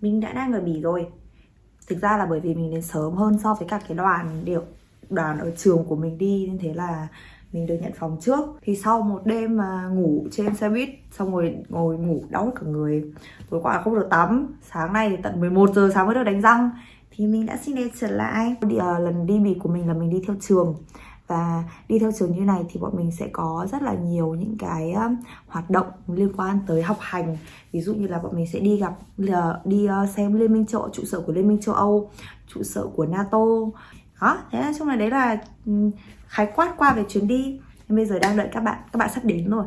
mình đã đang ở Bỉ rồi. Thực ra là bởi vì mình đến sớm hơn so với cả cái đoàn điệu đoàn ở trường của mình đi nên thế là mình được nhận phòng trước. Thì sau một đêm mà ngủ trên xe buýt xong rồi ngồi ngủ đau cả người. Tối qua không được tắm sáng nay thì tận 11 giờ sáng mới được đánh răng. Thì mình đã xin đẹp trở lại. Đi, uh, lần đi bỉ của mình là mình đi theo trường và đi theo trường như này thì bọn mình sẽ có rất là nhiều những cái um, hoạt động liên quan tới học hành. Ví dụ như là bọn mình sẽ đi gặp đi ờ, xem liên minh châu trụ sở của liên minh châu âu trụ sở của nato. Đó thế nói chung là đấy là ừ, khái quát qua về chuyến đi. Nên bây giờ đang đợi các bạn các bạn sắp đến rồi.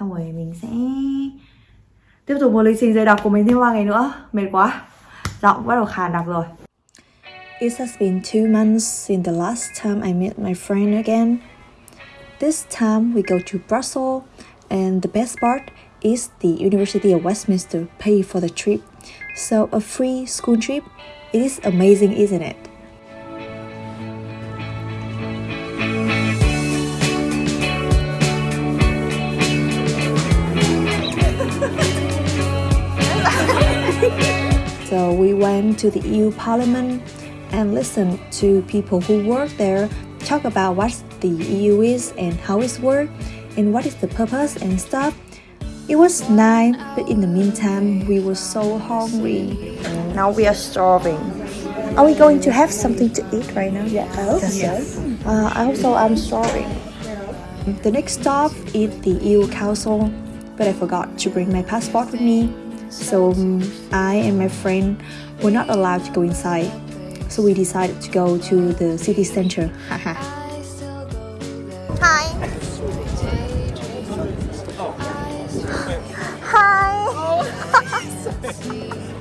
Xong rồi mình sẽ tiếp tục một lịch trình dày đặc của mình thêm ba ngày nữa. Mệt quá. Giọng bắt đầu khàn đặc rồi. It has been two months since the last time I met my friend again. This time we go to Brussels, and the best part is the University of Westminster pay for the trip. So a free school trip, it is amazing, isn't it? so we went to the EU Parliament and listen to people who work there talk about what the EU is and how it works and what is the purpose and stuff. It was nice, but in the meantime, we were so hungry. Now we are starving. Are we going to have something to eat right now? Yeah, I hope yes. so. Uh, also, I'm starving. The next stop is the EU Council, but I forgot to bring my passport with me. So um, I and my friend were not allowed to go inside. So we decided to go to the city center. Hi. Hi.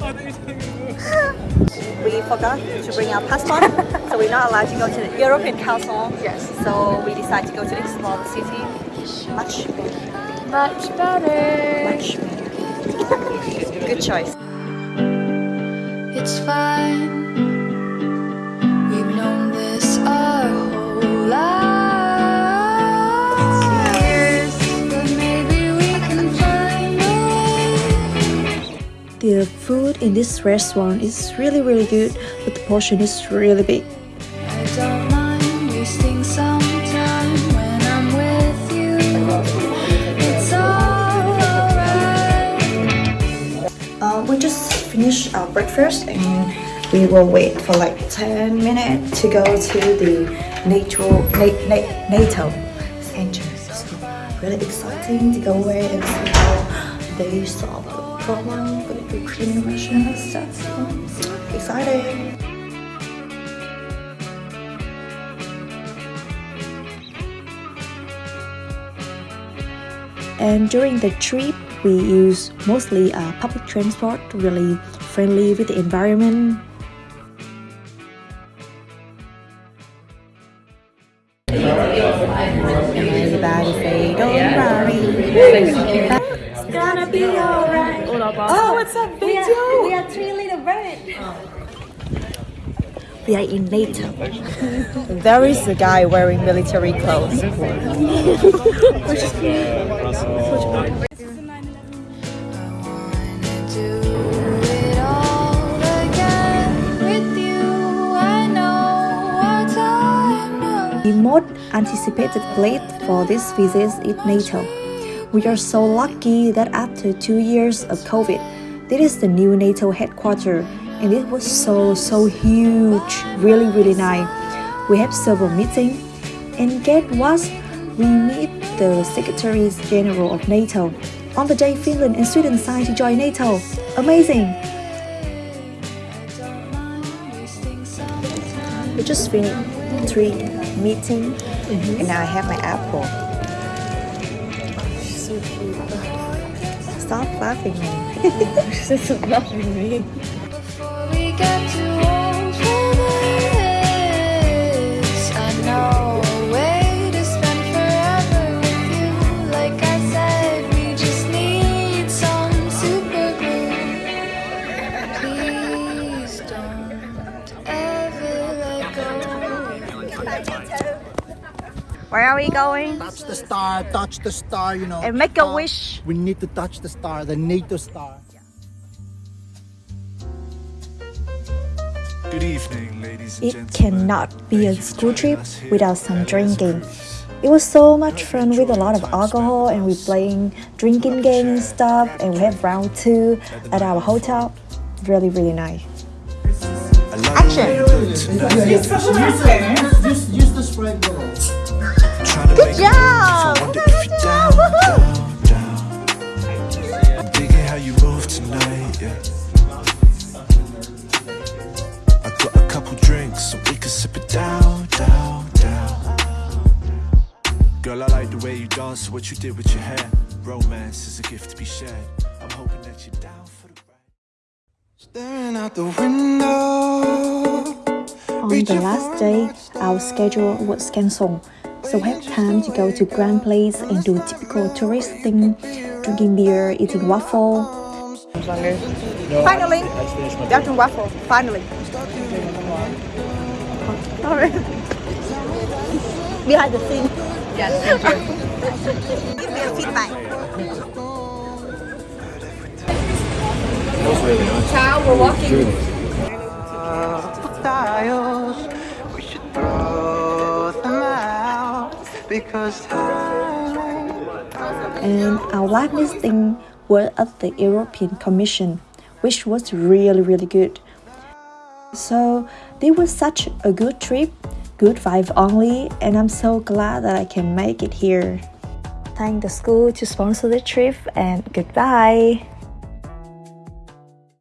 we forgot to bring our passport, so we're not allowed to go to the European Council. Yes. So we decided to go to explore the city. Much better. Much better. Much better. Good choice. It's fine. The food in this restaurant is really really good, but the portion is really big. I don't mind wasting some time when I'm with you. It's alright. Uh, we just finished our breakfast and we will wait for like 10 minutes to go to the natural na- na- NATO center. So really exciting to go away and see how they solve Ukrainian Russian and stuff. So, exciting. And during the trip, we use mostly uh, public transport, really friendly with the environment. Little. We are in NATO. there is a guy wearing military clothes. wanna do it all again with you. I know our time The most anticipated place for this visit is NATO. We are so lucky that after two years of COVID, this is the new NATO headquarters, and it was so so huge, really really nice. We have several meetings, and get what? We meet the Secretary General of NATO. On the day Finland and Sweden signed to join NATO. Amazing! We just finished three meeting, mm-hmm. and now I have my apple. So cute. Stop laughing. This is loving me. Where are we going? Touch the star, touch the star, you know. And make a Uh, wish. We need to touch the star, the NATO star. Good evening, ladies and It gentlemen. cannot be a Thank you for school trip without some drinking. It was so much fun with a lot of alcohol and we playing drinking games and stuff and we have round two at our hotel. Really, really nice. Tonight. Use, the Sprite bottle. Tryna make a move, I wonder if you're down, down, down. I'm digging how you move tonight, yeah. I got a couple drinks so we can sip it down, down, down. Girl, I like the way you dance, what you did with your hair. Romance is a gift to be shared. I'm hoping that you're down for the On the last day, our schedule was cancelled, so we had time to go to Grand Place and do typical tourist thing, drinking beer, eating waffle. Finally, Belgian waffle. Finally. Sorry. Behind the scene. Yes, thank you. Give me a feedback. Ciao, we're walking. Styles, we should throw them out because. And our last meeting was at the European Commission, which was really, really good. So this was such a good trip, good vibe only, and I'm so glad that I can make it here. Thank the school to sponsor the trip and goodbye.